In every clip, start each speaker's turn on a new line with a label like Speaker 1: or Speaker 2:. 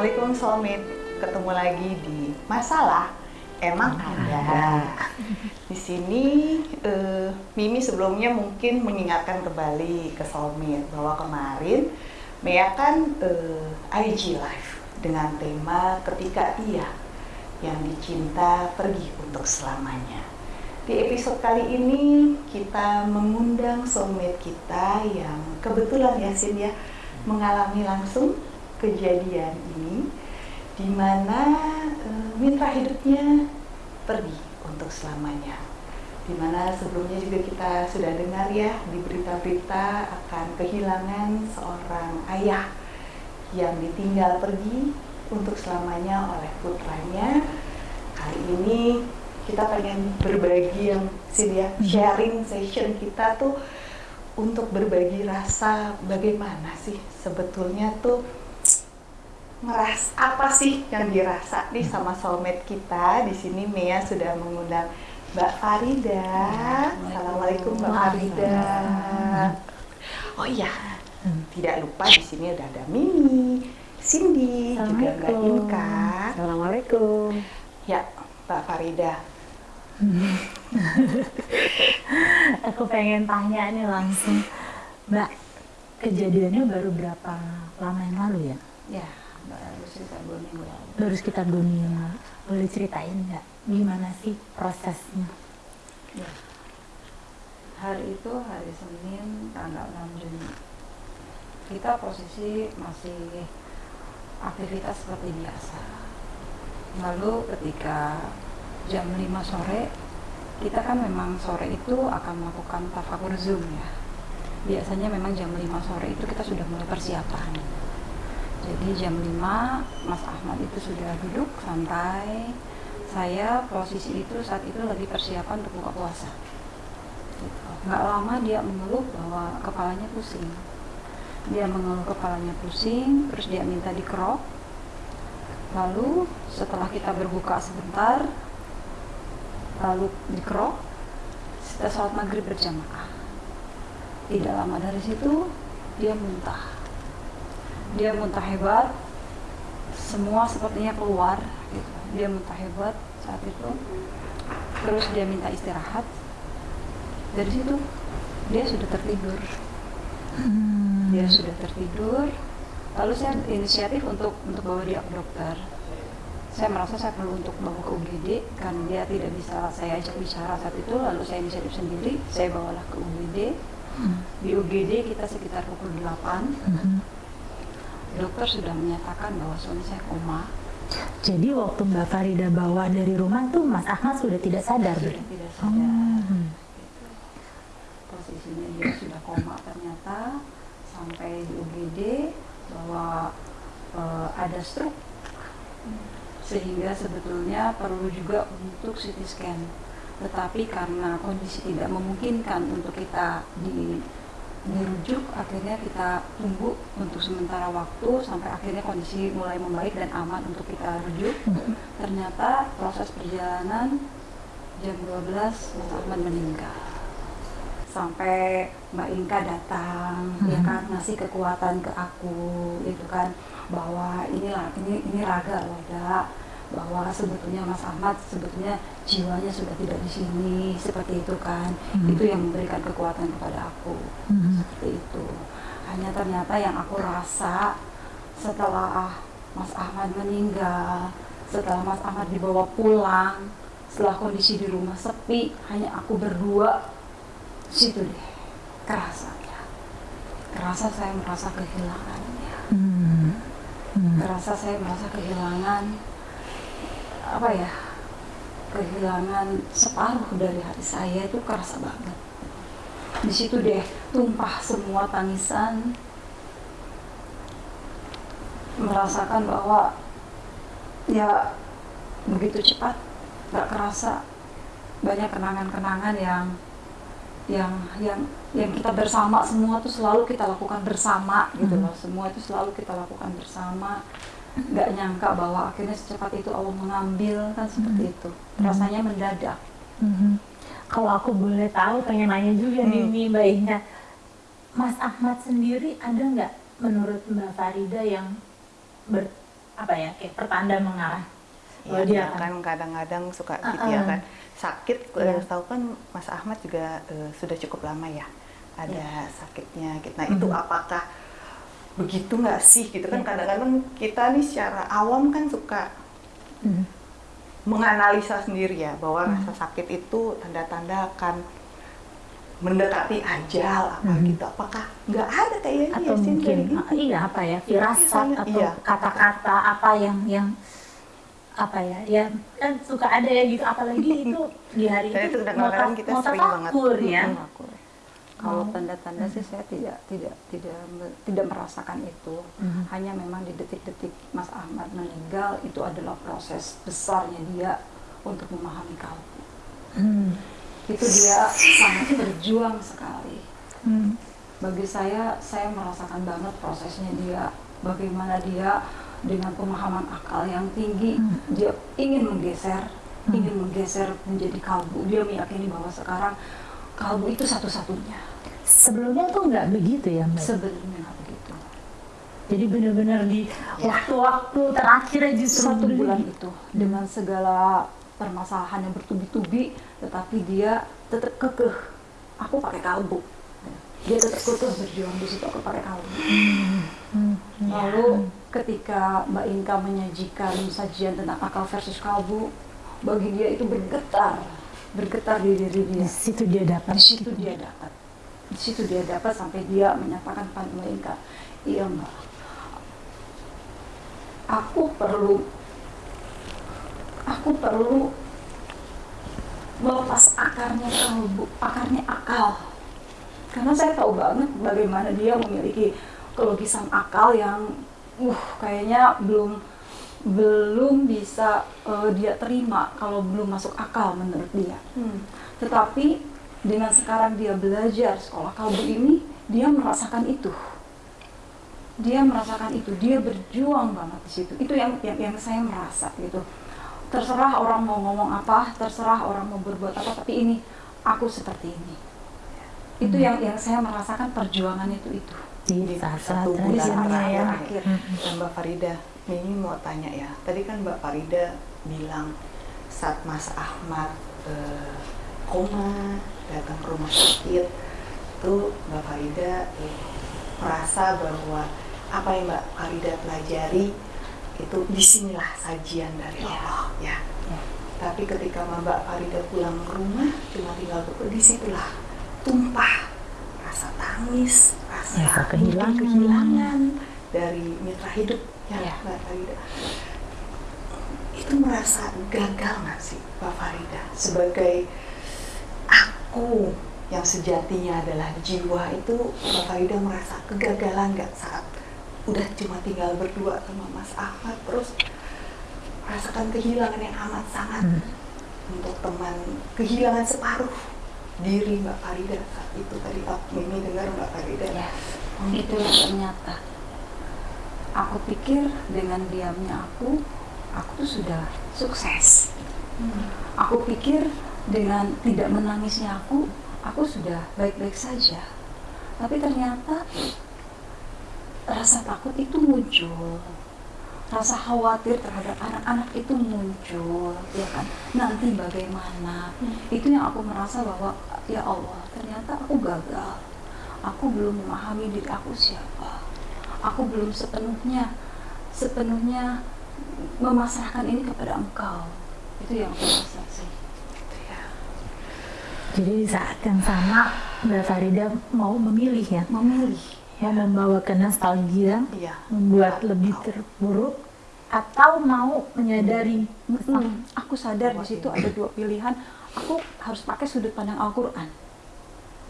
Speaker 1: Assalamualaikum Soulmate. Ketemu lagi di Masalah Emang Ada. Di sini eh, Mimi sebelumnya mungkin mengingatkan kembali ke Soulmate bahwa kemarin Mea kan eh, IG live dengan tema ketika ia yang dicinta pergi untuk selamanya. Di episode kali ini kita mengundang soulmate kita yang kebetulan ya Sin ya mengalami langsung kejadian ini di mana uh, mitra hidupnya pergi untuk selamanya. Di mana sebelumnya juga kita sudah dengar ya di berita-berita akan kehilangan seorang ayah yang ditinggal pergi untuk selamanya oleh putranya. Kali ini kita pengen berbagi yang sini ya, sharing session kita tuh untuk berbagi rasa bagaimana sih sebetulnya tuh ngeras apa sih yang dirasa nih sama soulmate kita di sini Mea sudah mengundang Mbak Farida. Assalamualaikum Mbak Farida. Oh iya, tidak lupa di sini udah ada Mimi, Cindy, juga Mbak Inka.
Speaker 2: Assalamualaikum.
Speaker 1: Ya, Mbak Farida.
Speaker 2: Aku pengen tanya nih langsung, Mbak, kejadiannya baru berapa lama yang lalu ya?
Speaker 1: Ya, sekitar dua minggu lalu.
Speaker 2: Baru sekitar dua minggu. Boleh ceritain nggak gimana sih prosesnya?
Speaker 3: Ya. Hari itu hari Senin tanggal 6 Juni. Kita posisi masih aktivitas seperti biasa. Lalu ketika jam 5 sore, kita kan memang sore itu akan melakukan tafakur Zoom ya. Biasanya memang jam 5 sore itu kita sudah mulai persiapan. Jadi jam 5 Mas Ahmad itu sudah duduk santai. Saya posisi itu saat itu lagi persiapan untuk buka puasa. Gitu. Nggak lama dia mengeluh bahwa kepalanya pusing. Dia mengeluh kepalanya pusing, terus dia minta dikerok. Lalu setelah kita berbuka sebentar, lalu dikerok, kita sholat maghrib berjamaah. Tidak lama dari situ, dia muntah. Dia muntah hebat, semua sepertinya keluar. Gitu. Dia muntah hebat saat itu. Terus dia minta istirahat. Dari situ, dia sudah tertidur. Dia sudah tertidur. Lalu saya inisiatif untuk untuk bawa dia ke dokter saya merasa saya perlu untuk bawa ke UGD karena dia tidak bisa saya ajak bicara saat itu lalu saya inisiatif sendiri saya bawalah ke UGD hmm. di UGD kita sekitar pukul 8 hmm. Dokter sudah menyatakan bahwa suami saya koma.
Speaker 2: Jadi waktu Mbak Farida bawa dari rumah tuh Mas Ahmad sudah tidak sadar
Speaker 3: sudah tidak sadar. Hmm. posisinya dia sudah koma ternyata sampai di UGD bahwa uh, ada stroke. Sehingga sebetulnya perlu juga untuk CT scan. Tetapi karena kondisi tidak memungkinkan untuk kita di dirujuk akhirnya kita tunggu untuk sementara waktu sampai akhirnya kondisi mulai membaik dan aman untuk kita rujuk. Ternyata proses perjalanan jam 12 Mas Ahmad meninggal. Sampai Mbak Inka datang hmm. ya kan ngasih kekuatan ke aku itu kan bahwa inilah ini ini raga loh bahwa sebetulnya Mas Ahmad sebetulnya jiwanya sudah tidak di sini seperti itu kan hmm. itu yang memberikan kekuatan kepada aku hmm. seperti itu hanya ternyata yang aku rasa setelah Mas Ahmad meninggal setelah Mas Ahmad dibawa pulang setelah kondisi di rumah sepi hanya aku berdua situ deh kerasanya kerasa saya merasa kehilangannya hmm. Hmm. kerasa saya merasa kehilangan apa ya kehilangan separuh dari hati saya itu kerasa banget. Di situ deh tumpah semua tangisan. Merasakan bahwa ya begitu cepat nggak kerasa. Banyak kenangan-kenangan yang yang yang yang kita bersama semua itu selalu kita lakukan bersama gitu loh. Semua itu selalu kita lakukan bersama nggak nyangka bahwa akhirnya secepat itu Allah mengambil kan seperti mm -hmm. itu rasanya mendadak
Speaker 2: mm -hmm. kalau aku boleh tahu pengen nanya juga mm. nih Mbak Ina Mas Ahmad sendiri ada nggak menurut Mbak Farida yang ber, apa ya kayak pertanda mengarah
Speaker 1: Iya,
Speaker 2: Oh, dia
Speaker 1: kan kadang-kadang suka
Speaker 2: Ah,
Speaker 1: gitu ya kan sakit.
Speaker 2: Iya.
Speaker 1: tahu kan Mas Ahmad juga eh, sudah cukup lama ya ada
Speaker 2: Iya.
Speaker 1: sakitnya. gitu. Nah itu
Speaker 2: Mhm.
Speaker 1: apakah begitu nggak sih gitu kan
Speaker 2: Iya.
Speaker 1: kadang-kadang kita nih secara awam kan suka
Speaker 2: Hmm.
Speaker 1: menganalisa sendiri ya bahwa
Speaker 2: Hmm.
Speaker 1: rasa sakit itu tanda-tanda akan mendekati ajal apa
Speaker 2: Hmm.
Speaker 1: gitu. Apakah nggak ada kayaknya
Speaker 2: atau
Speaker 1: ya,
Speaker 2: mungkin
Speaker 1: gitu?
Speaker 2: ah, iya apa ya firasat
Speaker 1: Misalnya,
Speaker 2: atau
Speaker 1: iya.
Speaker 2: kata-kata apa yang yang apa ya ya kan suka ada ya gitu apalagi itu di hari itu
Speaker 1: itu kadang-kadang kita
Speaker 2: mau
Speaker 1: sering banget.
Speaker 2: tafakur ya.
Speaker 3: Kalau
Speaker 2: Oh.
Speaker 3: tanda-tanda sih saya tidak tidak tidak tidak merasakan itu.
Speaker 2: Mhm.
Speaker 3: Hanya memang di detik-detik Mas Ahmad meninggal itu adalah proses besarnya dia untuk memahami kalbu.
Speaker 2: Hmm.
Speaker 3: Itu dia sangat berjuang sekali.
Speaker 2: Hmm.
Speaker 3: Bagi saya, saya merasakan banget prosesnya dia. Bagaimana dia dengan pemahaman akal yang tinggi,
Speaker 2: Hmm.
Speaker 3: dia ingin menggeser,
Speaker 2: Hmm.
Speaker 3: ingin menggeser menjadi kalbu. Dia meyakini bahwa sekarang kalbu itu satu-satunya.
Speaker 2: Sebelumnya tuh nggak begitu ya mbak
Speaker 3: Sebelumnya nggak begitu.
Speaker 2: jadi benar-benar di waktu-waktu terakhir aja
Speaker 3: Satu bulan itu dengan segala permasalahan yang bertubi-tubi, tetapi dia tetap kekeh. Aku pakai kalbu. Dia tetap kekeh berjuang di situ aku pakai kalbu.
Speaker 2: Hmm.
Speaker 3: Lalu ketika Mbak Inka menyajikan sajian tentang akal versus kalbu, bagi dia itu bergetar, bergetar di diri
Speaker 2: di
Speaker 3: dia.
Speaker 2: situ dia dapat
Speaker 3: Di situ
Speaker 2: gitu.
Speaker 3: dia dapat, di situ dia dapat sampai dia menyatakan pada Inka, iya Mbak, aku perlu, aku perlu melepas akarnya kalbu, akarnya akal. Karena saya tahu banget bagaimana dia memiliki kelogisan akal yang, uh, kayaknya belum belum bisa eh, dia terima kalau belum masuk akal menurut dia.
Speaker 1: Hmm.
Speaker 3: Tetapi dengan sekarang dia belajar sekolah kalbu ini, dia merasakan itu. Dia merasakan itu, dia berjuang banget di situ. Itu yang yang, yang saya merasa gitu. Terserah orang mau ngomong apa, terserah orang mau berbuat apa, tapi ini aku seperti ini. Itu
Speaker 2: Hmm.
Speaker 3: yang yang saya merasakan perjuangan itu itu.
Speaker 2: di
Speaker 1: Di
Speaker 2: saat-saat
Speaker 1: satu bulan
Speaker 3: saat
Speaker 2: ya
Speaker 3: terakhir.
Speaker 2: Hmm.
Speaker 1: Dan Mbak Farida, Mimi mau tanya ya. Tadi kan Mbak Farida bilang saat Mas Ahmad eh, koma datang ke rumah sakit, itu Mbak Farida eh, merasa bahwa apa yang Mbak Farida pelajari itu di sinilah sajian dari
Speaker 3: Ya.
Speaker 1: Allah ya.
Speaker 3: Ya.
Speaker 1: Tapi ketika Mbak Farida pulang ke rumah, cuma tinggal berdua, di situlah tumpah rasa tangis, rasa
Speaker 2: Rasa
Speaker 1: mungkin
Speaker 2: kehilangan.
Speaker 1: kehilangan dari mitra hidup ya,
Speaker 3: Ya.
Speaker 1: Mbak Farida. Itu merasa gagal nggak sih Mbak Farida sebagai aku yang sejatinya adalah jiwa itu Mbak Farida merasa kegagalan nggak saat udah cuma tinggal berdua sama Mas Ahmad terus rasakan kehilangan yang amat sangat
Speaker 2: Hmm.
Speaker 1: untuk teman kehilangan separuh diri Mbak Farida saat itu tadi aku Mimi dengar Mbak Farida
Speaker 3: Ya,
Speaker 1: Oh,
Speaker 3: itu ternyata. Aku pikir dengan diamnya aku, aku tuh sudah sukses.
Speaker 1: Hmm.
Speaker 3: Aku pikir dengan tidak menangisnya aku, aku sudah baik-baik saja. Tapi ternyata rasa takut itu muncul. Rasa khawatir terhadap anak-anak itu muncul, ya kan? Nanti bagaimana? Itu yang aku merasa bahwa ya Allah, ternyata aku gagal. Aku belum memahami diri aku siapa. Aku belum sepenuhnya sepenuhnya memasrahkan ini kepada Engkau. Itu yang aku rasa sih.
Speaker 2: Jadi di saat yang sama Mbak Farida mau memilih ya
Speaker 3: Memilih.
Speaker 2: mau membawa ke nostalgia
Speaker 1: Iya.
Speaker 2: membuat lebih terpuruk atau mau menyadari
Speaker 3: Mm, aku sadar di situ ada dua pilihan. Aku harus pakai sudut pandang Al-Quran.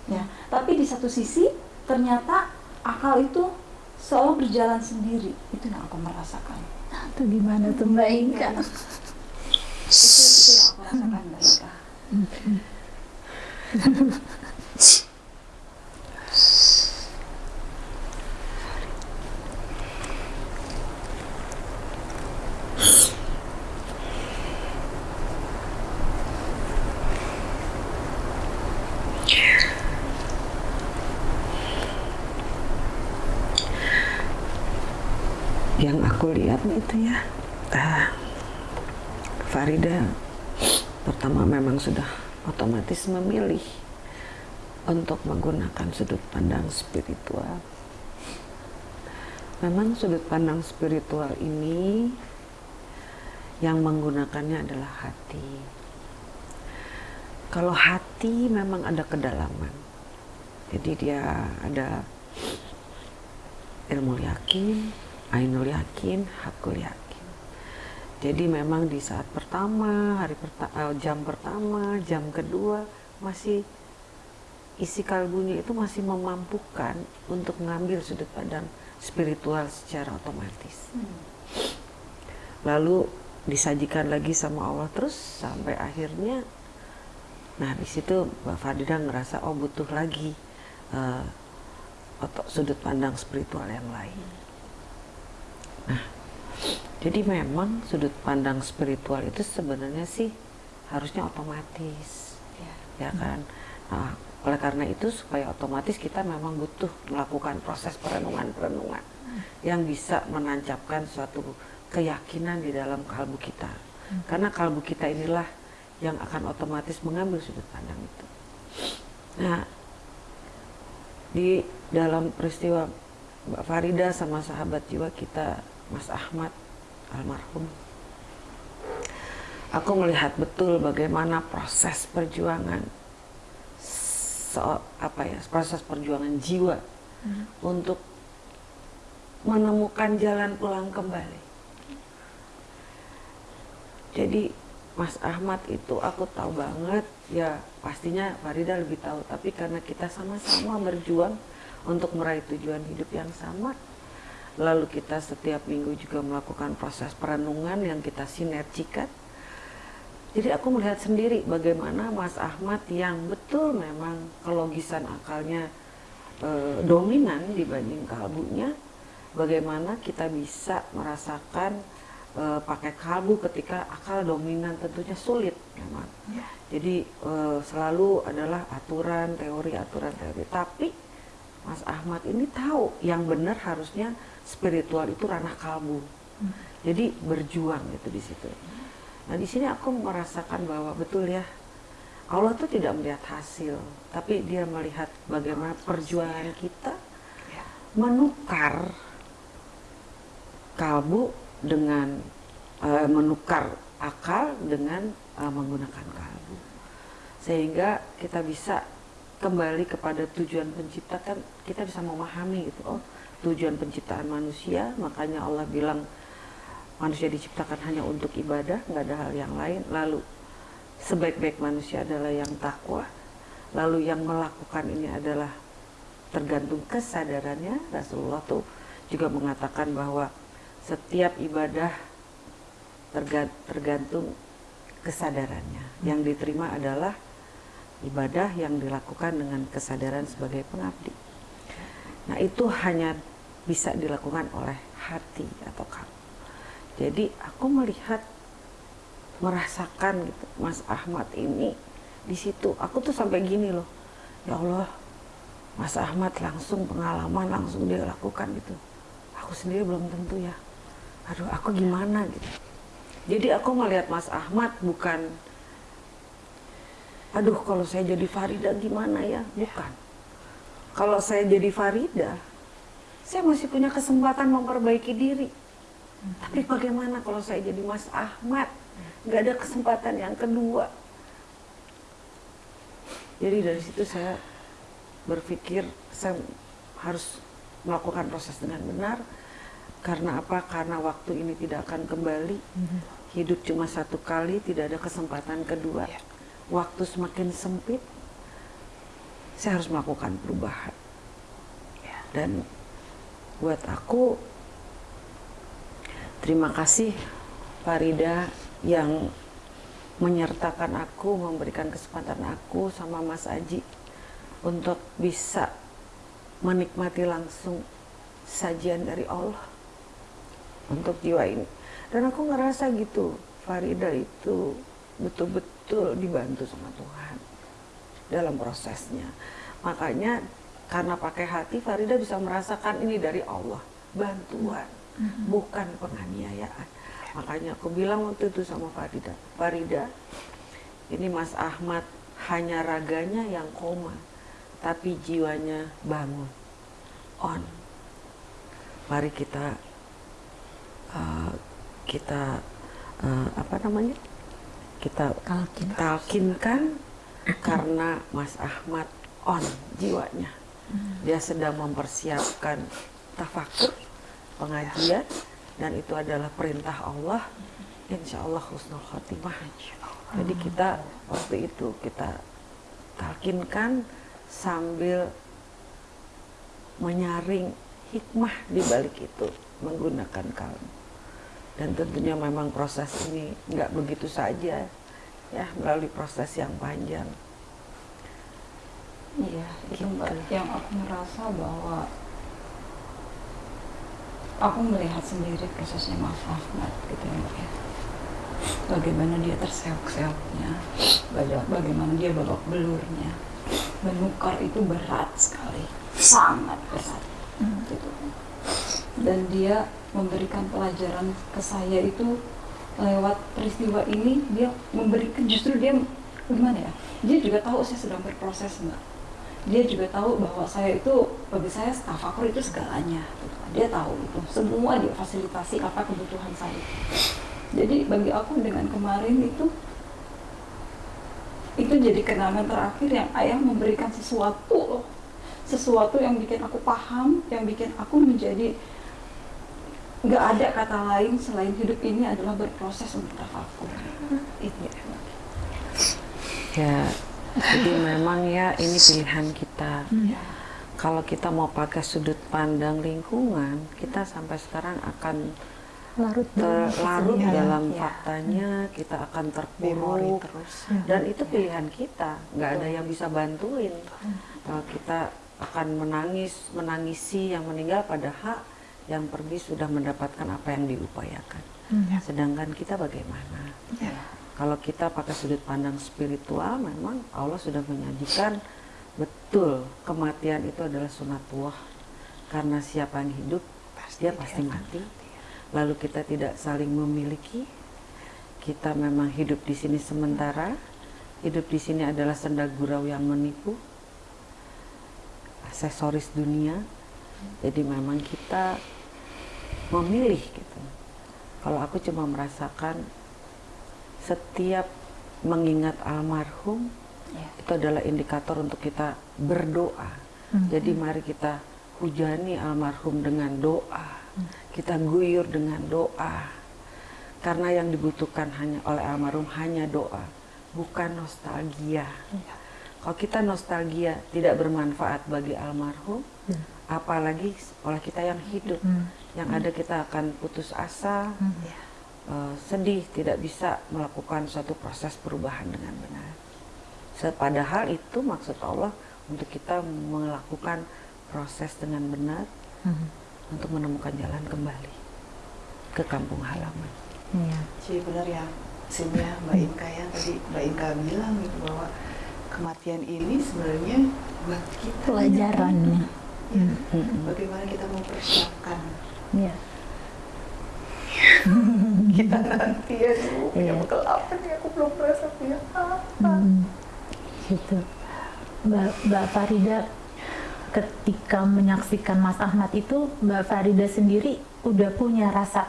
Speaker 3: Ya, tapi di satu sisi ternyata akal itu selalu berjalan sendiri. Itu yang aku merasakan.
Speaker 2: Nah, itu gimana tuh Mbak Inka
Speaker 3: Itu itu yang aku rasakan Mbak Ika.
Speaker 4: Yang aku lihat itu ya ah, Farida pertama memang sudah otomatis memilih untuk menggunakan sudut pandang spiritual memang sudut pandang spiritual ini yang menggunakannya adalah hati kalau hati memang ada kedalaman jadi dia ada ilmu yakin, ainul yakin, hakul yakin. Jadi memang di saat pertama, hari perta eh, jam pertama, jam kedua masih isi kalbunya itu masih memampukan untuk mengambil sudut pandang spiritual secara otomatis. Lalu disajikan lagi sama Allah terus sampai akhirnya nah di situ Mbak Fadida ngerasa oh butuh lagi uh, sudut pandang spiritual yang lain. Nah, jadi memang sudut pandang spiritual itu sebenarnya sih harusnya otomatis, ya, ya kan. Nah, oleh karena itu supaya otomatis kita memang butuh melakukan proses perenungan-perenungan yang bisa menancapkan suatu keyakinan di dalam kalbu kita. Karena kalbu kita inilah yang akan otomatis mengambil sudut pandang itu. Nah, di dalam peristiwa Mbak Farida sama sahabat jiwa kita Mas Ahmad almarhum aku melihat betul bagaimana proses perjuangan so, apa ya proses perjuangan jiwa hmm. untuk menemukan jalan pulang kembali jadi Mas Ahmad itu aku tahu banget ya pastinya Farida lebih tahu tapi karena kita sama-sama berjuang untuk meraih tujuan hidup yang sama lalu kita setiap minggu juga melakukan proses perenungan yang kita sinergikan jadi aku melihat sendiri bagaimana Mas Ahmad yang betul memang kelogisan akalnya e, dominan dibanding kalbunya bagaimana kita bisa merasakan e, pakai kalbu ketika akal dominan tentunya sulit memang. Ya. Jadi e, selalu adalah aturan teori aturan teori. Tapi Mas Ahmad ini tahu yang benar harusnya spiritual itu ranah kalbu. Jadi berjuang gitu di situ. Nah di sini aku merasakan bahwa betul ya Allah tuh tidak melihat hasil, tapi Dia melihat bagaimana perjuangan kita menukar kalbu dengan uh, menukar akal dengan uh, menggunakan kalbu sehingga kita bisa kembali kepada tujuan pencipta kan kita bisa memahami gitu oh tujuan penciptaan manusia. Makanya Allah bilang manusia diciptakan hanya untuk ibadah nggak ada hal yang lain. Lalu sebaik-baik manusia adalah yang takwa. Lalu yang melakukan ini adalah tergantung kesadarannya. Rasulullah tuh juga mengatakan bahwa setiap ibadah tergantung kesadarannya. Yang diterima adalah ibadah yang dilakukan dengan kesadaran sebagai pengabdi. Nah, itu hanya bisa dilakukan oleh hati atau kamu. Jadi aku melihat merasakan gitu Mas Ahmad ini di situ. Aku tuh sampai gini loh. Ya Allah, Mas Ahmad langsung pengalaman langsung dia lakukan gitu. Aku sendiri belum tentu ya aduh aku gimana gitu jadi aku melihat Mas Ahmad bukan aduh kalau saya jadi Farida gimana ya bukan kalau saya jadi Farida saya masih punya kesempatan memperbaiki diri tapi bagaimana kalau saya jadi Mas Ahmad nggak ada kesempatan yang kedua jadi dari situ saya berpikir saya harus melakukan proses dengan benar karena apa? Karena waktu ini tidak akan kembali. Hidup cuma satu kali, tidak ada kesempatan kedua. Yeah. Waktu semakin sempit, saya harus melakukan perubahan. Yeah. Dan buat aku, terima kasih Farida yang menyertakan aku, memberikan kesempatan aku sama Mas Aji untuk bisa menikmati langsung sajian dari Allah untuk jiwa ini. Dan aku ngerasa gitu Farida itu betul-betul dibantu sama Tuhan dalam prosesnya. Makanya karena pakai hati Farida bisa merasakan ini dari Allah bantuan bukan penganiayaan. Makanya aku bilang waktu itu sama Farida, Farida, ini Mas Ahmad hanya raganya yang koma, tapi jiwanya bangun, on. Mari kita uh, kita uh, apa namanya? Kita
Speaker 2: Talkin.
Speaker 4: talkinkan karena Mas Ahmad on jiwanya. Dia sedang mempersiapkan tafakur, pengajian, dan itu adalah perintah Allah. Insya Allah husnul khotimah. Jadi kita waktu itu kita talkinkan sambil menyaring hikmah di balik itu menggunakan kalbu. Dan tentunya memang proses ini nggak begitu saja ya melalui proses yang panjang.
Speaker 3: Iya, itu
Speaker 4: Gitu.
Speaker 3: mbak yang aku merasa bahwa aku melihat sendiri prosesnya Mas Ahmad gitu ya mbak ya. Bagaimana dia terseok-seoknya, baga- bagaimana dia babak belurnya. Menukar itu berat sekali, sangat berat. Gitu. Dan dia memberikan pelajaran ke saya itu lewat peristiwa ini dia memberikan justru dia gimana ya dia juga tahu saya sedang berproses mbak dia juga tahu bahwa saya itu bagi saya tafakur itu segalanya. Gitu dia tahu itu. Semua dia fasilitasi apa kebutuhan saya. Jadi bagi aku dengan kemarin itu itu jadi kenangan terakhir yang ayah memberikan sesuatu loh. Sesuatu yang bikin aku paham yang bikin aku menjadi nggak ada kata lain selain hidup ini adalah berproses untuk tafakur itu.
Speaker 4: Ya, jadi memang ya ini pilihan kita.
Speaker 3: ya.
Speaker 4: Kalau kita mau pakai sudut pandang lingkungan, kita sampai sekarang akan
Speaker 2: Larut dalam
Speaker 4: terlarut dalam
Speaker 1: Ya.
Speaker 4: faktanya, kita akan terpuruk.
Speaker 1: terus.
Speaker 4: Dan itu pilihan kita, nggak ada yang bisa bantuin. Kalau kita akan menangis, menangisi yang meninggal pada hak yang pergi sudah mendapatkan apa yang diupayakan.
Speaker 2: Hmm.
Speaker 4: Sedangkan kita bagaimana?
Speaker 1: Ya.
Speaker 4: Kalau kita pakai sudut pandang spiritual, memang Allah sudah menyajikan betul kematian itu adalah sunatullah. Karena siapa yang hidup,
Speaker 1: Pasti
Speaker 4: dia pasti mati. Lalu kita tidak saling memiliki. Kita memang hidup di sini sementara. Hidup di sini adalah senda gurau yang menipu. Aksesoris dunia. Jadi memang kita memilih gitu. Kalau aku cuma merasakan setiap mengingat almarhum
Speaker 3: Ya.
Speaker 4: itu adalah indikator untuk kita berdoa. Jadi mari kita hujani almarhum dengan doa. Kita guyur dengan doa. Karena yang dibutuhkan hanya oleh almarhum hanya doa, bukan nostalgia. Kalau kita nostalgia tidak bermanfaat bagi almarhum, apalagi oleh kita yang hidup. Yang ada kita akan putus asa,
Speaker 1: Ya.
Speaker 4: Eh, sedih, tidak bisa melakukan suatu proses perubahan dengan benar. Padahal itu maksud Allah untuk kita melakukan proses dengan benar
Speaker 2: Hmm.
Speaker 4: untuk menemukan jalan kembali ke kampung halaman.
Speaker 2: Iya.
Speaker 1: Jadi benar ya, Simnya Mbak Inka ya tadi Mbak Inka bilang gitu bahwa kematian ini sebenarnya buat kita
Speaker 2: Pelajarannya.
Speaker 1: Ya,
Speaker 2: Hmm.
Speaker 1: bagaimana kita mempersiapkan
Speaker 2: Iya.
Speaker 1: kita nanti ya dulu punya
Speaker 2: Iya.
Speaker 1: bekal apa nih aku belum merasa punya apa.
Speaker 2: Hmm. Gitu. Mbak, Mbak Farida ketika menyaksikan Mas Ahmad itu Mbak Farida sendiri udah punya rasa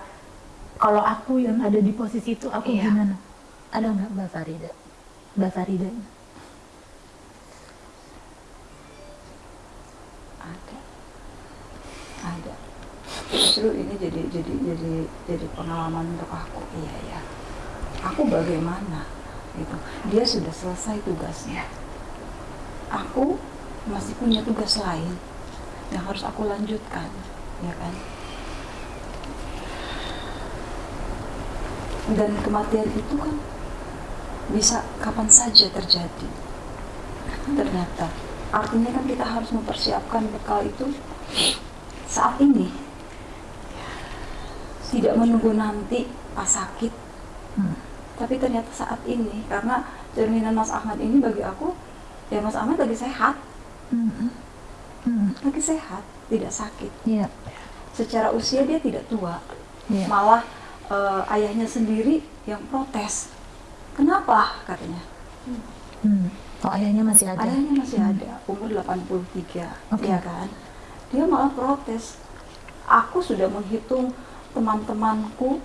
Speaker 2: kalau aku yang ada di posisi itu aku
Speaker 1: Iya.
Speaker 2: gimana? Ada nggak Mbak Farida? Mbak Farida?
Speaker 3: Justru ini jadi jadi jadi jadi pengalaman untuk aku. Iya ya aku bagaimana? Gitu. Dia sudah selesai tugasnya. Aku masih punya tugas lain yang harus aku lanjutkan ya kan? Dan kematian itu kan bisa kapan saja terjadi. Ternyata artinya kan kita harus mempersiapkan bekal itu saat ini tidak menunggu nanti pas sakit
Speaker 2: Hmm.
Speaker 3: tapi ternyata saat ini karena cerminan Mas Ahmad ini bagi aku ya Mas Ahmad lagi sehat
Speaker 2: Hmm. Hmm.
Speaker 3: lagi sehat tidak sakit
Speaker 2: Iya.
Speaker 3: secara usia dia tidak tua
Speaker 2: Iya.
Speaker 3: malah eh, ayahnya sendiri yang protes kenapa katanya
Speaker 2: Hmm. Oh ayahnya masih ada.
Speaker 3: ayahnya masih ada umur 83
Speaker 2: Oke.
Speaker 3: ya kan dia malah protes aku sudah menghitung teman-temanku.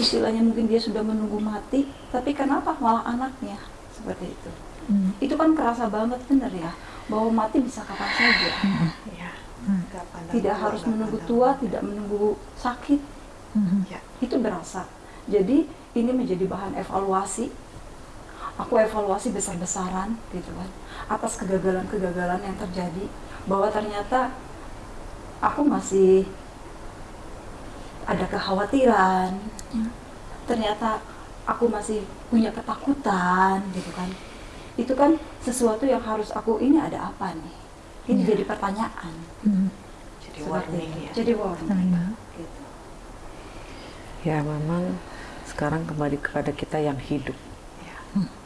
Speaker 3: Istilahnya mungkin dia sudah menunggu mati tapi kenapa? Malah anaknya. Seperti itu.
Speaker 2: Hmm.
Speaker 3: itu kan kerasa banget bener ya? Bahwa mati bisa kapan saja.
Speaker 1: Ya.
Speaker 2: Hmm.
Speaker 1: Pandang
Speaker 3: tidak
Speaker 1: tua,
Speaker 3: harus menunggu tua tidak menunggu sakit.
Speaker 2: Mhm.
Speaker 1: Ya.
Speaker 3: itu berasa. Jadi ini menjadi bahan evaluasi. Aku evaluasi besar-besaran gitu kan. Atas kegagalan-kegagalan yang terjadi. Bahwa ternyata aku masih ada kekhawatiran ternyata aku masih punya ketakutan gitu kan itu kan sesuatu yang harus aku ini ada apa nih ini
Speaker 2: Ya.
Speaker 3: jadi pertanyaan
Speaker 2: Hmm.
Speaker 1: Jadi warning ya.
Speaker 3: jadi warning
Speaker 2: Hmm.
Speaker 3: gitu.
Speaker 4: Ya memang sekarang kembali kepada kita yang hidup,
Speaker 1: Ya.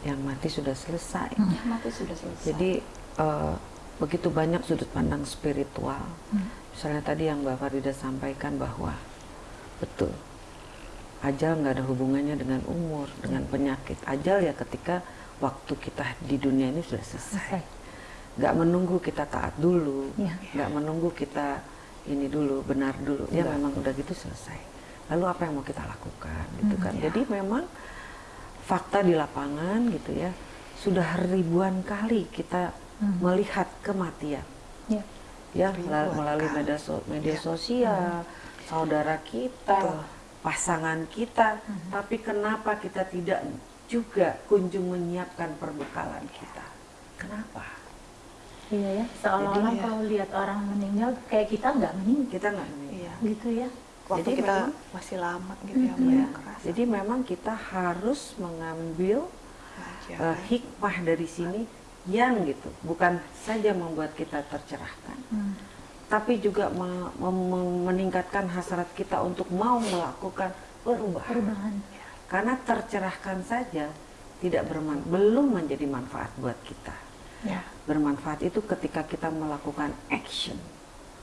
Speaker 4: yang mati sudah selesai.
Speaker 2: Hmm.
Speaker 3: Mati sudah selesai
Speaker 4: Jadi eh, begitu banyak sudut pandang spiritual.
Speaker 2: Hmm.
Speaker 4: Misalnya tadi yang Mbak Farida sampaikan bahwa betul ajal nggak ada hubungannya dengan umur, dengan penyakit. Ajal ya ketika waktu kita di dunia ini sudah selesai. Nggak menunggu kita taat dulu,
Speaker 2: Iya.
Speaker 4: nggak menunggu kita ini dulu benar dulu. Ya
Speaker 3: Enggak.
Speaker 4: memang udah gitu selesai. Lalu apa yang mau kita lakukan gitu
Speaker 2: Hmm,
Speaker 4: kan?
Speaker 1: ya.
Speaker 4: Jadi memang fakta di lapangan gitu ya sudah ribuan kali kita
Speaker 2: Hmm.
Speaker 4: melihat kematian
Speaker 2: Ya.
Speaker 4: ya mel- melalui
Speaker 1: kali.
Speaker 4: media, so- media
Speaker 1: Ya.
Speaker 4: sosial saudara kita
Speaker 1: Betul.
Speaker 4: pasangan kita
Speaker 2: Hmm.
Speaker 4: tapi kenapa kita tidak juga kunjung menyiapkan perbekalan kita kenapa
Speaker 2: Iya ya. Seolah-olah
Speaker 1: ya.
Speaker 2: kalau lihat orang meninggal kayak kita nggak meninggal
Speaker 4: kita nggak meninggal
Speaker 1: Iya.
Speaker 2: gitu ya.
Speaker 1: Waktu
Speaker 4: Jadi
Speaker 1: kita
Speaker 4: memang-
Speaker 1: masih lama gitu ya,
Speaker 2: Mm-mm.
Speaker 1: Mbak,
Speaker 4: Ya,
Speaker 1: yang kerasa.
Speaker 4: jadi memang kita harus mengambil eh, hikmah dari sini yang gitu bukan saja membuat kita tercerahkan
Speaker 2: Hmm.
Speaker 4: Tapi juga meningkatkan hasrat kita untuk mau melakukan perubahan
Speaker 2: Perubahan.
Speaker 4: karena tercerahkan saja tidak berman belum menjadi manfaat buat kita
Speaker 1: ya.
Speaker 4: bermanfaat itu ketika kita melakukan action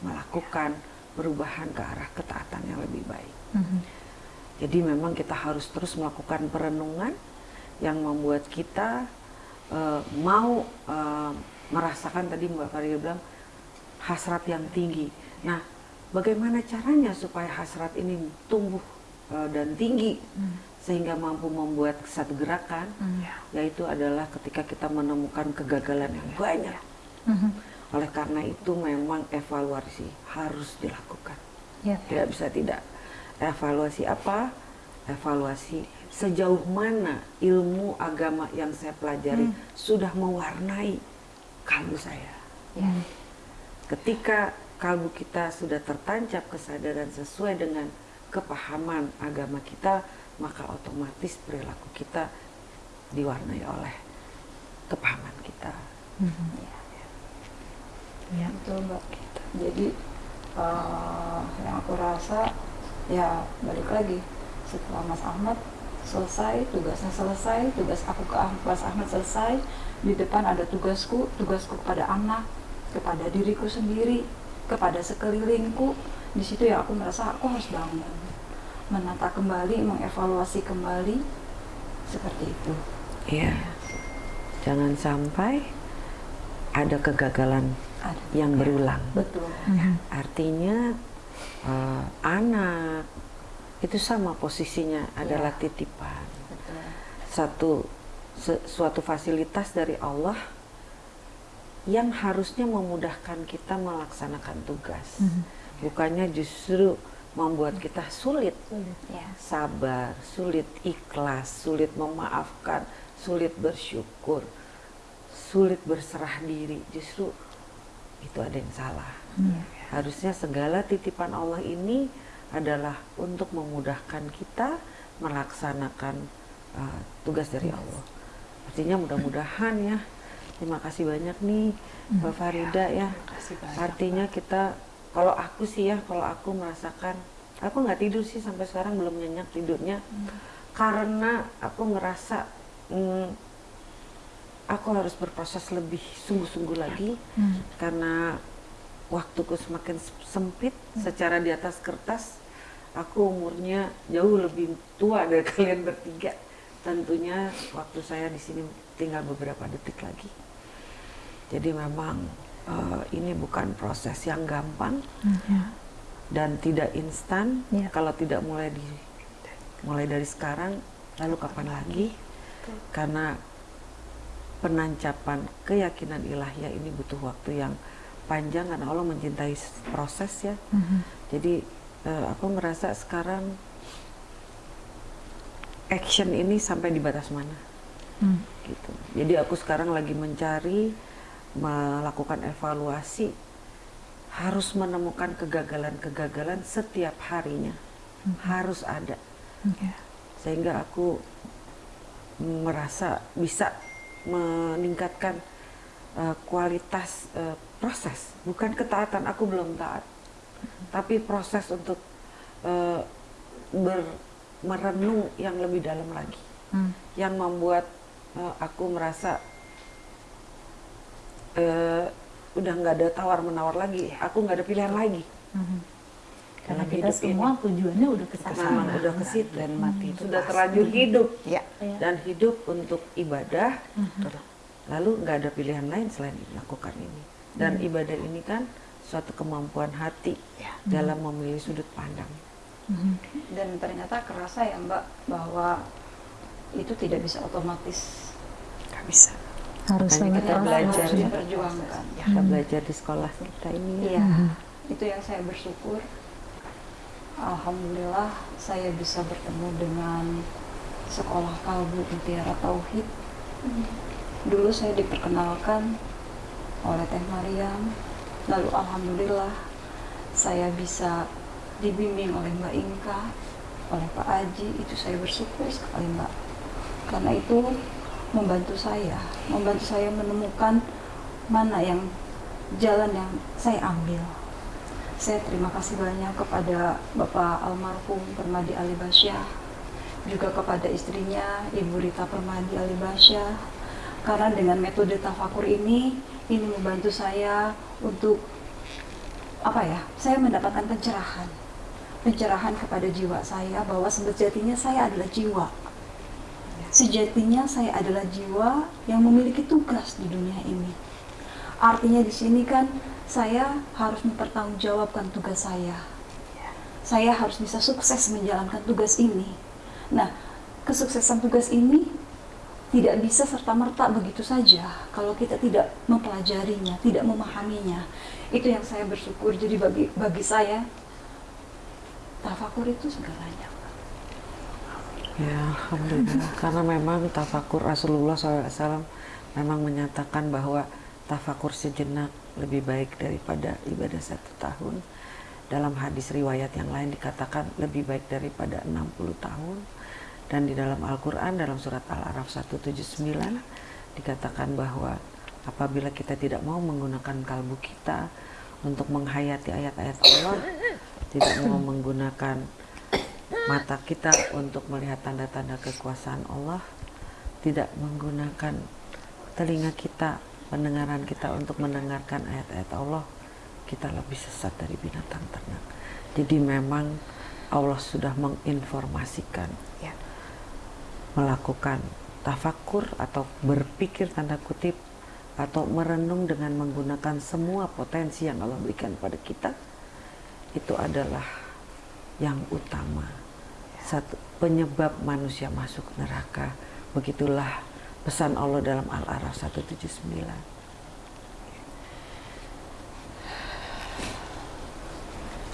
Speaker 4: melakukan perubahan ke arah ketaatan yang lebih baik
Speaker 2: Mhm.
Speaker 4: jadi memang kita harus terus melakukan perenungan yang membuat kita eh, mau eh, merasakan tadi Mbak Farida bilang hasrat yang tinggi. Nah, bagaimana caranya supaya hasrat ini tumbuh eh, dan tinggi
Speaker 2: Hmm.
Speaker 4: sehingga mampu membuat satu gerakan,
Speaker 2: Hmm.
Speaker 4: yaitu adalah ketika kita menemukan kegagalan yang banyak.
Speaker 2: Mhm.
Speaker 4: Oleh karena itu memang evaluasi harus dilakukan
Speaker 2: Ya.
Speaker 4: tidak bisa tidak evaluasi apa evaluasi sejauh mana ilmu agama yang saya pelajari
Speaker 2: Hmm.
Speaker 4: sudah mewarnai kalbu saya
Speaker 3: Ya.
Speaker 4: Ketika kalbu kita sudah tertancap kesadaran sesuai dengan kepahaman agama kita maka otomatis perilaku kita diwarnai oleh kepahaman kita
Speaker 2: Mhm. Ya.
Speaker 3: Betul mbak. Jadi eh, yang aku rasa ya balik lagi setelah Mas Ahmad selesai tugasnya selesai tugas aku ke Mas Ahmad selesai di depan ada tugasku tugasku kepada anak kepada diriku sendiri kepada sekelilingku. Di situ ya aku merasa aku harus bangun. Menata kembali mengevaluasi kembali. Seperti itu.
Speaker 4: Ya jangan sampai ada kegagalan
Speaker 3: ada.
Speaker 4: yang berulang.
Speaker 3: Betul.
Speaker 2: Mhm.
Speaker 4: Artinya eh, anak itu sama posisinya adalah titipan.
Speaker 3: betul.
Speaker 4: Satu suatu fasilitas dari Allah yang harusnya memudahkan kita melaksanakan tugas.
Speaker 2: Mhm.
Speaker 4: Bukannya justru membuat kita sulit
Speaker 2: Sulit.
Speaker 3: ya
Speaker 4: sabar, sulit ikhlas, sulit memaafkan, sulit bersyukur, sulit berserah diri. Justru itu ada yang salah.
Speaker 2: Hmm.
Speaker 4: Harusnya segala titipan Allah ini adalah untuk memudahkan kita melaksanakan uh, tugas dari Allah. Artinya mudah-mudahan ya. Terima kasih banyak nih Mbak Farida ya.
Speaker 1: Kasih banyak.
Speaker 4: Artinya kita kalau aku sih ya, kalau aku merasakan aku nggak tidur sih sampai sekarang belum nyenyak tidurnya. Karena aku ngerasa hmm, aku harus berproses lebih sungguh-sungguh lagi.
Speaker 2: Hmm.
Speaker 4: karena waktuku semakin sempit secara di atas kertas aku umurnya jauh lebih tua dari kalian bertiga. Tentunya waktu saya di sini tinggal beberapa detik lagi jadi memang uh, ini bukan proses yang gampang
Speaker 2: Ya.
Speaker 4: dan tidak instan
Speaker 2: Ya.
Speaker 4: kalau tidak mulai di mulai dari sekarang lalu kapan lagi karena penancapan keyakinan ilahiyah ini butuh waktu yang panjang karena Allah mencintai proses ya
Speaker 2: Mhm.
Speaker 4: jadi eh, aku merasa sekarang action ini sampai di batas mana
Speaker 2: Hmm.
Speaker 4: gitu. Jadi aku sekarang lagi mencari melakukan evaluasi harus menemukan kegagalan-kegagalan setiap harinya. Harus ada
Speaker 2: Ya.
Speaker 4: sehingga aku merasa bisa meningkatkan eh, kualitas eh, proses, bukan ketaatan. Aku belum taat, tapi proses untuk eh, ber- merenung yang lebih dalam lagi,
Speaker 2: Hmm.
Speaker 4: yang membuat eh, aku merasa eh, udah nggak ada tawar menawar lagi. Aku nggak ada pilihan lagi.
Speaker 2: Mhm. Karena kita
Speaker 4: hidup
Speaker 2: semua tujuannya udah ke sana.
Speaker 4: Memang udah ke situ.
Speaker 1: dan mati itu
Speaker 4: Sudah terlanjur hidup
Speaker 1: Ya.
Speaker 2: Ya.
Speaker 4: dan hidup untuk ibadah
Speaker 2: Mhm.
Speaker 4: lalu nggak ada pilihan lain selain melakukan ini dan ibadah ini kan suatu kemampuan hati
Speaker 1: Ya.
Speaker 4: dalam memilih sudut pandang
Speaker 2: Mhm.
Speaker 3: dan ternyata kerasa ya mbak bahwa itu tidak bisa otomatis
Speaker 1: Nggak bisa.
Speaker 2: Harus
Speaker 4: Makanya kita belajar ya.
Speaker 3: diperjuangkan.
Speaker 4: kita belajar di sekolah kita ini ya.
Speaker 3: Iya. Itu yang saya bersyukur. Alhamdulillah saya bisa bertemu dengan sekolah kalbu mutiara tauhid. Dulu saya diperkenalkan oleh Teh Mariam. Lalu alhamdulillah saya bisa dibimbing oleh Mbak Inka oleh Pak Aji. Itu saya bersyukur sekali Mbak. Karena itu membantu saya membantu saya menemukan mana yang jalan yang saya ambil. Saya terima kasih banyak kepada Bapak almarhum Permadi Ali Basyah juga kepada istrinya Ibu Rita Permadi Ali Basyah karena dengan metode tafakur ini ini membantu saya untuk apa ya saya mendapatkan pencerahan. Pencerahan kepada jiwa saya bahwa sejatinya saya adalah jiwa sejatinya saya adalah jiwa yang memiliki tugas di dunia ini artinya di sini kan saya harus mempertanggungjawabkan tugas saya saya harus bisa sukses menjalankan tugas ini nah kesuksesan tugas ini tidak bisa serta-merta begitu saja kalau kita tidak mempelajarinya, tidak memahaminya. Itu yang saya bersyukur. Jadi bagi bagi saya tafakur itu segalanya.
Speaker 4: Ya alhamdulillah. Karena memang tafakur Rasulullah SAW memang menyatakan bahwa tafakur sejenak lebih baik daripada ibadah satu tahun. Dalam hadis riwayat yang lain dikatakan lebih baik daripada 60 tahun. Dan di dalam Al-Quran dalam surat Al-Araf 179 dikatakan bahwa apabila kita tidak mau menggunakan kalbu kita untuk menghayati ayat-ayat Allah tidak mau menggunakan mata kita untuk melihat tanda-tanda kekuasaan Allah tidak menggunakan telinga kita pendengaran kita untuk mendengarkan ayat-ayat Allah kita lebih sesat dari binatang ternak jadi memang Allah sudah menginformasikan
Speaker 1: Ya.
Speaker 4: melakukan tafakur atau berpikir tanda kutip atau merenung dengan menggunakan semua potensi yang Allah berikan pada kita itu adalah yang utama satu penyebab manusia masuk neraka begitulah pesan Allah dalam Al-Araf 179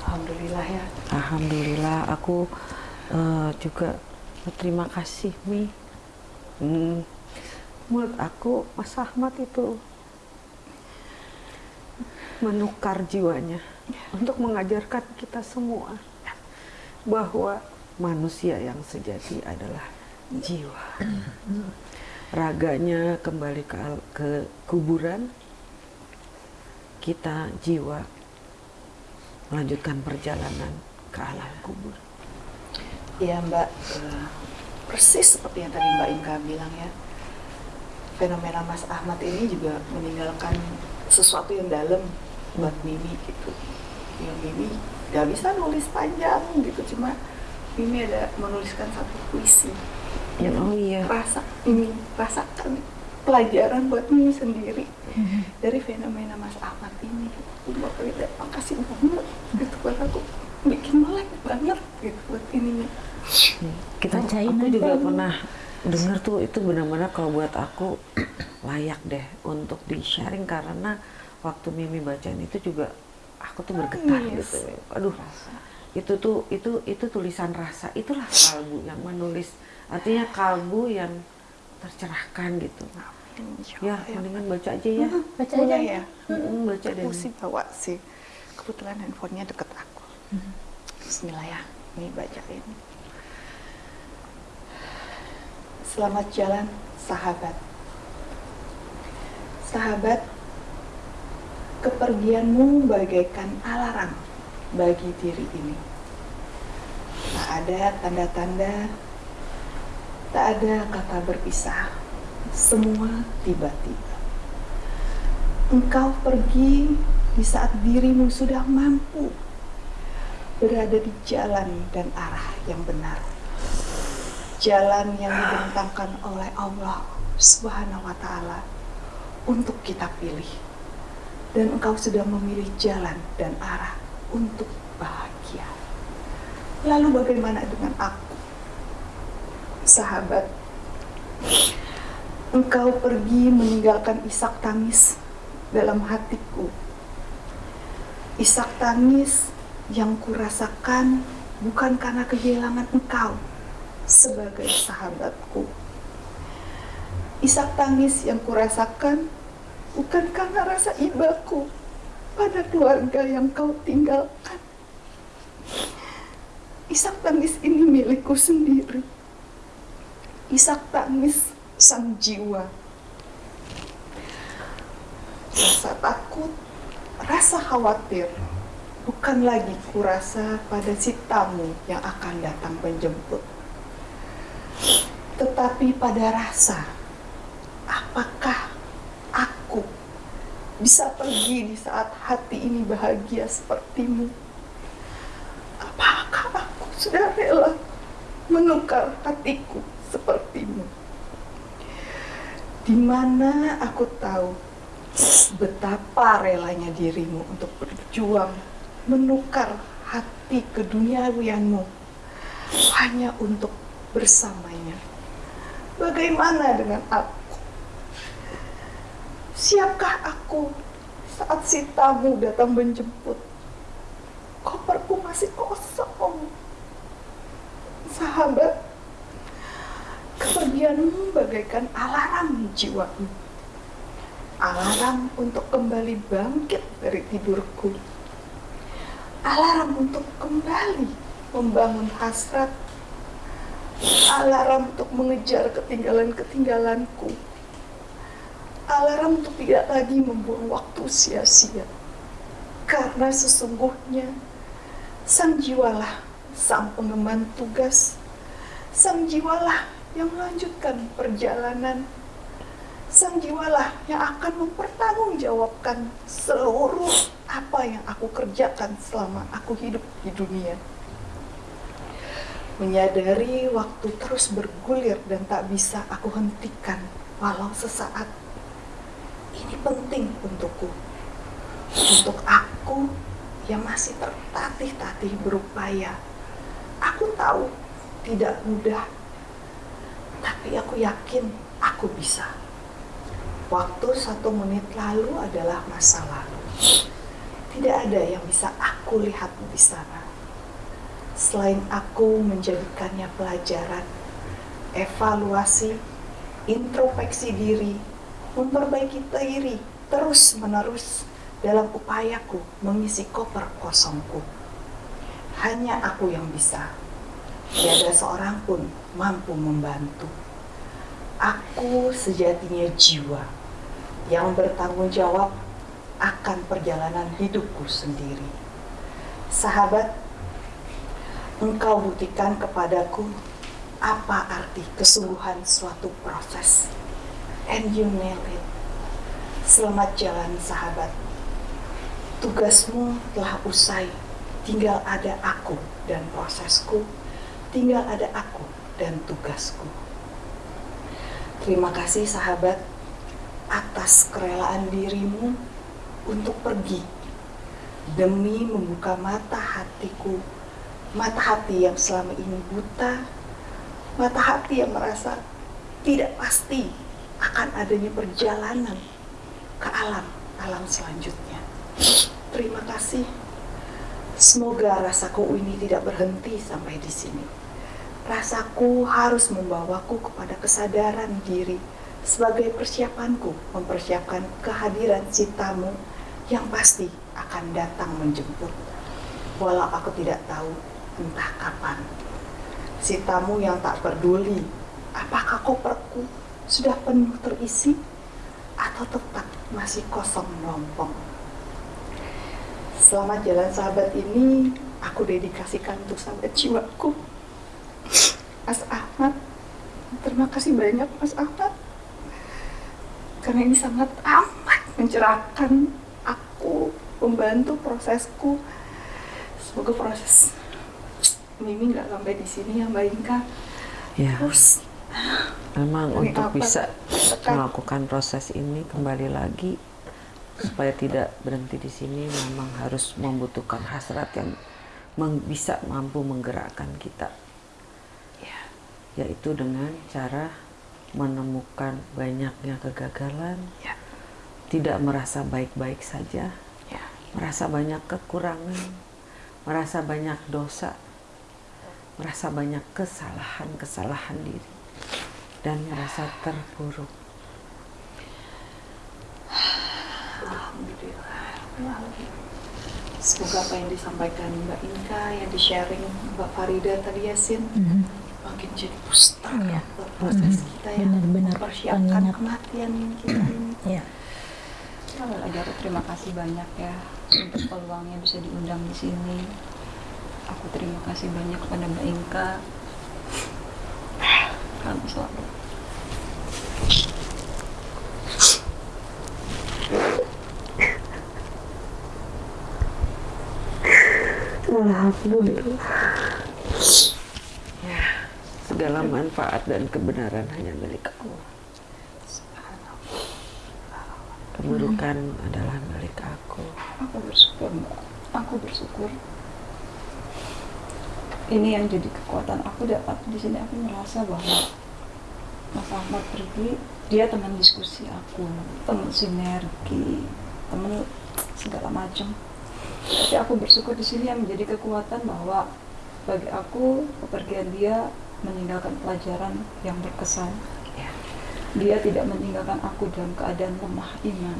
Speaker 1: Alhamdulillah ya.
Speaker 4: Alhamdulillah aku eh, juga terima kasih Mi. Hmm, menurut aku Mas Ahmad itu menukar jiwanya untuk mengajarkan kita semua bahwa manusia yang sejati adalah jiwa. Raganya kembali ke, ke kuburan, kita jiwa melanjutkan perjalanan ke alam kubur.
Speaker 1: Iya Mbak, Eh, persis seperti yang tadi Mbak Inka bilang ya. Fenomena Mas Ahmad ini juga meninggalkan sesuatu yang dalam buat Mimi gitu ya Mimi gak bisa nulis panjang gitu cuma Mimi ada menuliskan satu puisi yang
Speaker 4: Oh iya.
Speaker 1: rasa Mimi rasakan pelajaran buat Mimi sendiri dari fenomena Mas Ahmad ini. Mbak Frida makasih banget gitu buat aku bikin melek banget gitu buat ininya
Speaker 4: kita
Speaker 2: Bacain
Speaker 4: aku
Speaker 2: aja.
Speaker 4: juga pernah dengar tuh itu benar-benar kalau buat aku layak deh untuk di sharing karena waktu Mimi bacain itu juga aku tuh bergetar
Speaker 1: Nangis.
Speaker 4: gitu aduh itu tuh itu itu tulisan rasa. Itulah kalbu yang menulis. Artinya kalbu yang tercerahkan gitu. Ya mendingan baca aja ya.
Speaker 2: Baca
Speaker 1: Boleh
Speaker 2: aja.
Speaker 1: ya?
Speaker 4: Mm, baca deh.
Speaker 1: Aku sih bawa sih. Kebetulan handphonenya deket aku. Bismillah ya ini bacain. Selamat jalan sahabat. Sahabat Kepergianmu bagaikan alarm bagi diri ini Tak ada tanda-tanda Tak ada kata berpisah Semua tiba-tiba Engkau pergi di saat dirimu sudah mampu berada di jalan dan arah yang benar. Jalan yang dibentangkan oleh Allah Subhanahu wa taala untuk kita pilih. Dan engkau sudah memilih jalan dan arah untuk bahagia. Lalu bagaimana dengan aku? Sahabat, engkau pergi meninggalkan isak tangis dalam hatiku. Isak tangis yang kurasakan bukan karena kehilangan engkau sebagai sahabatku. Isak tangis yang kurasakan bukan karena rasa ibaku pada keluarga yang kau tinggalkan. Isak tangis ini milikku sendiri. Isak tangis sang jiwa rasa takut, rasa khawatir bukan lagi kurasa pada si tamu yang akan datang menjemput. Tetapi pada rasa, apakah bisa pergi di saat hati ini bahagia sepertimu? Apakah aku sudah rela menukar hatiku sepertimu? Di mana aku tahu betapa relanya dirimu untuk berjuang menukar hati keduniawianmu hanya untuk bersamanya. Bagaimana dengan aku? Siapkah aku saat si tamu datang menjemput? Koperku masih kosong. Sahabat, kepergianmu bagaikan alarm jiwaku alarm untuk kembali bangkit dari tidurku, alarm untuk kembali membangun hasrat, alarm untuk mengejar ketinggalan-ketinggalanku, alarm untuk tidak lagi membuang waktu sia-sia. Karena sesungguhnya sang jiwalah sang pengemban tugas, sang jiwalah yang melanjutkan perjalanan Sang jiwalah yang akan mempertanggungjawabkan seluruh apa yang aku kerjakan selama aku hidup di dunia. Menyadari waktu terus bergulir dan tak bisa aku hentikan walau sesaat. Ini penting untukku. Untuk aku yang masih tertatih-tatih berupaya. Aku tahu tidak mudah. Tapi aku yakin aku bisa. Waktu satu menit lalu adalah masa lalu. Tidak ada yang bisa aku lihat di sana. Selain aku menjadikannya pelajaran, evaluasi, introspeksi diri, memperbaiki diri terus-menerus dalam upayaku mengisi koper kosongku. Hanya aku yang bisa. Tiada seorang pun mampu membantu. Aku sejatinya jiwa yang bertanggung jawab akan perjalanan hidupku sendiri. Sahabat, engkau buktikan kepadaku apa arti kesungguhan suatu proses. And you nail it. Selamat jalan sahabat. tugasmu telah usai. Tinggal ada aku dan prosesku. Tinggal ada aku dan tugasku. Terima kasih sahabat atas kerelaan dirimu untuk pergi demi membuka mata hatiku, mata hati yang selama ini buta, mata hati yang merasa tidak pasti akan adanya perjalanan ke alam alam selanjutnya. Terima kasih. Semoga rasaku ini tidak berhenti sampai di sini. Rasaku harus membawaku kepada kesadaran diri sebagai persiapanku mempersiapkan kehadiran si yang pasti akan datang menjemput. Walau aku tidak tahu entah kapan. Si yang tak peduli apakah koperku sudah penuh terisi atau tetap masih kosong melompong. Selamat jalan sahabat ini aku dedikasikan untuk sahabat jiwaku. Mas Ahmad, terima kasih banyak Mas Ahmad. Karena ini sangat amat mencerahkan aku, membantu prosesku. Semoga proses Mimi nggak sampai di sini ya Mbak Inka.
Speaker 4: Ya,
Speaker 1: Terus
Speaker 4: memang
Speaker 1: Ini
Speaker 4: untuk
Speaker 1: apa?
Speaker 4: bisa
Speaker 1: Tekan.
Speaker 4: melakukan proses ini kembali lagi supaya tidak berhenti di sini memang harus membutuhkan hasrat yang meng- bisa mampu menggerakkan kita
Speaker 1: ya,
Speaker 4: yaitu dengan cara menemukan banyaknya kegagalan
Speaker 1: ya,
Speaker 4: tidak merasa baik-baik saja
Speaker 1: ya.
Speaker 4: merasa banyak kekurangan merasa banyak dosa merasa banyak kesalahan-kesalahan diri dan merasa terpuruk
Speaker 1: Alhamdulillah. Semoga apa yang disampaikan Mbak Inka, yang di-sharing Mbak Farida tadi Yasin,
Speaker 2: Mhm.
Speaker 1: makin jadi booster
Speaker 2: Iya.
Speaker 1: buat proses
Speaker 2: Mhm.
Speaker 1: kita ya.
Speaker 2: Benar-benar
Speaker 1: mempersiapkan
Speaker 2: pengingat.
Speaker 1: kematian kita ini.
Speaker 2: Ya.
Speaker 3: Sekali lagi aku terima kasih banyak ya untuk peluangnya bisa diundang di sini. Aku terima kasih banyak kepada Mbak Inka. Kamu selalu.
Speaker 4: Segala manfaat dan kebenaran hanya milik Allah keburukan adalah milik aku
Speaker 3: Aku bersyukur. Aku bersyukur. Ini yang jadi kekuatan aku dapat di sini aku merasa bahwa Mas Ahmad pergi, dia teman diskusi aku, teman sinergi, teman segala macam. Tapi aku bersyukur di sini yang menjadi kekuatan bahwa bagi aku kepergian dia meninggalkan pelajaran yang berkesan.
Speaker 1: Ya.
Speaker 3: Dia tidak meninggalkan aku dalam keadaan lemah iman.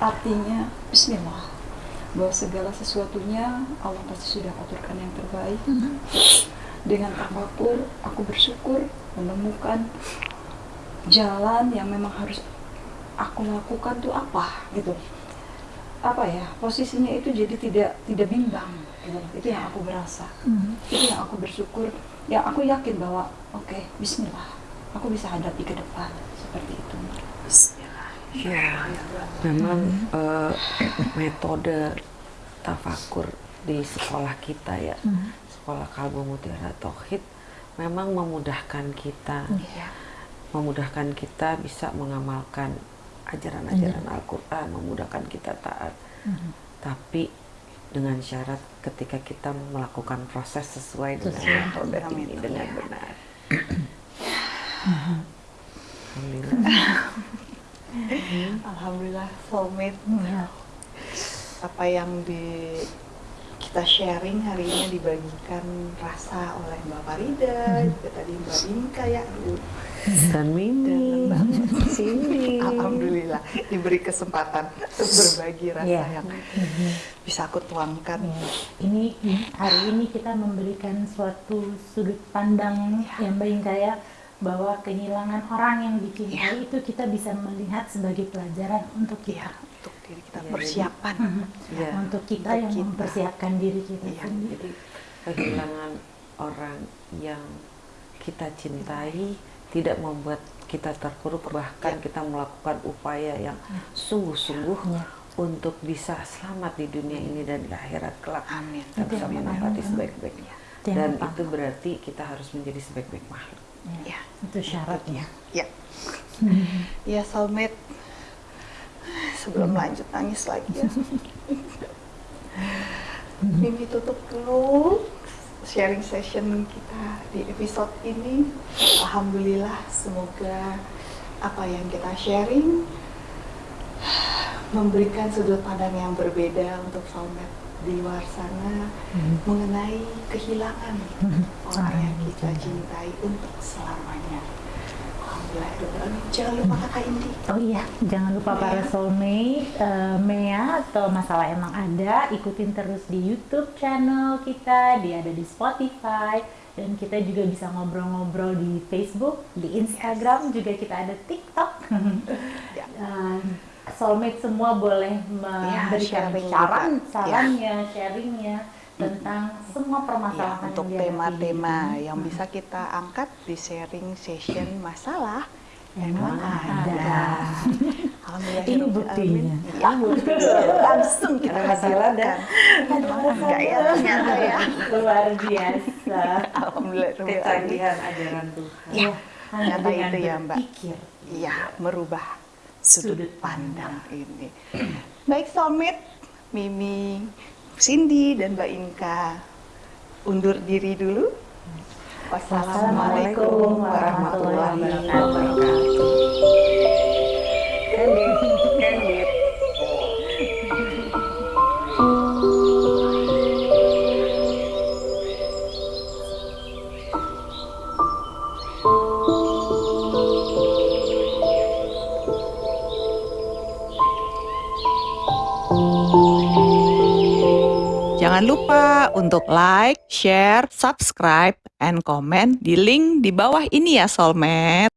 Speaker 3: Artinya, Bismillah, bahwa segala sesuatunya Allah pasti sudah aturkan yang terbaik. Dengan tafakur, aku bersyukur menemukan jalan yang memang harus aku lakukan tuh apa gitu. Apa ya posisinya itu jadi tidak tidak bimbang gitu. Itu yang aku berasa
Speaker 2: Mhm.
Speaker 3: itu yang aku bersyukur yang aku yakin bahwa oke Bismillah aku bisa hadapi ke depan seperti itu
Speaker 1: Bismillah.
Speaker 4: Ya, memang eh, metode tafakur di sekolah kita ya,
Speaker 2: Mhm.
Speaker 4: sekolah kalbu mutiara tauhid, memang memudahkan kita,
Speaker 1: Ya.
Speaker 4: memudahkan kita bisa mengamalkan ajaran-ajaran Al-Quran, memudahkan kita taat.
Speaker 2: Mhm.
Speaker 4: Tapi dengan syarat ketika kita melakukan proses sesuai dengan
Speaker 2: Sesuai
Speaker 4: metode
Speaker 1: dengan
Speaker 4: ini
Speaker 1: metode.
Speaker 4: dengan benar. Alhamdulillah.
Speaker 1: Alhamdulillah soulmate
Speaker 2: Ya.
Speaker 1: apa yang di kita sharing hari ini dibagikan rasa oleh Mbak Farida, juga tadi Mbak Inka ya, aduh,
Speaker 4: Dan Mimi, Cindy.
Speaker 1: Alhamdulillah diberi kesempatan untuk berbagi rasa
Speaker 2: Iya.
Speaker 1: yang bisa aku tuangkan.
Speaker 2: Ya, ini hari ini kita memberikan suatu sudut pandang yang baik kayak bahwa kehilangan orang yang dicintai itu kita bisa melihat sebagai pelajaran untuk
Speaker 1: Ya,
Speaker 2: kita,
Speaker 1: untuk diri kita
Speaker 4: Iya,
Speaker 1: persiapan.
Speaker 4: Ya.
Speaker 2: untuk kita
Speaker 1: Untuk
Speaker 2: yang
Speaker 1: kita.
Speaker 2: mempersiapkan diri kita
Speaker 1: Iya,
Speaker 2: sendiri.
Speaker 4: Jadi kehilangan orang yang kita cintai tidak membuat kita terpuruk bahkan
Speaker 1: Ya.
Speaker 4: kita melakukan upaya yang sungguh-sungguh
Speaker 2: Ya.
Speaker 4: untuk bisa selamat di dunia ini dan di akhirat kelak.
Speaker 1: Amin.
Speaker 4: Kita bisa menempati sebaik-baiknya. Dan
Speaker 2: pertama.
Speaker 4: itu berarti kita harus menjadi sebaik-baik makhluk.
Speaker 2: Ya,
Speaker 1: Ya.
Speaker 2: itu syaratnya.
Speaker 1: Ya. Ya soulmate. Sebelum lanjut nangis lagi ya. Mimi tutup dulu sharing session kita di episode ini. Alhamdulillah semoga apa yang kita sharing memberikan sudut pandang yang berbeda untuk soulmate di luar sana mengenai kehilangan orang yang kita cintai untuk selamanya. Jangan lupa kakak Indi.
Speaker 2: Oh iya, jangan lupa para soulmate, eh, Mea atau masalah emang ada, ikutin terus di YouTube channel kita, dia ada di Spotify, dan kita juga bisa ngobrol-ngobrol di Facebook, di Instagram, juga kita ada TikTok.
Speaker 1: Ya.
Speaker 2: Dan soulmate semua boleh memberikan
Speaker 1: sharing
Speaker 2: saran,
Speaker 1: juga.
Speaker 2: sarannya, sharingnya tentang semua
Speaker 1: Ya,
Speaker 2: permasalahan
Speaker 1: untuk
Speaker 2: yang dihadapi
Speaker 1: tema-tema
Speaker 2: hidup.
Speaker 1: yang bisa kita angkat di sharing session masalah
Speaker 2: Emang ada.
Speaker 1: Alhamdulillah.
Speaker 2: Ini buktinya.
Speaker 1: Ya, langsung kita
Speaker 4: Ada masalah,
Speaker 1: hadirkan. Enggak ya ternyata ya.
Speaker 2: Luar biasa.
Speaker 1: Alhamdulillah.
Speaker 4: Kecanggihan ajaran Tuhan.
Speaker 1: Ya, ternyata
Speaker 2: dengan
Speaker 1: itu ya Mbak. Iya, merubah sudut
Speaker 2: Sudut
Speaker 1: pandang ini. Baik soulmate, Mimi, Cindy dan Mbak Inka undur diri dulu.
Speaker 2: Wassalamualaikum warahmatullahi
Speaker 1: wabarakatuh. Untuk like, share, subscribe, and comment di link di bawah ini ya Soulmate.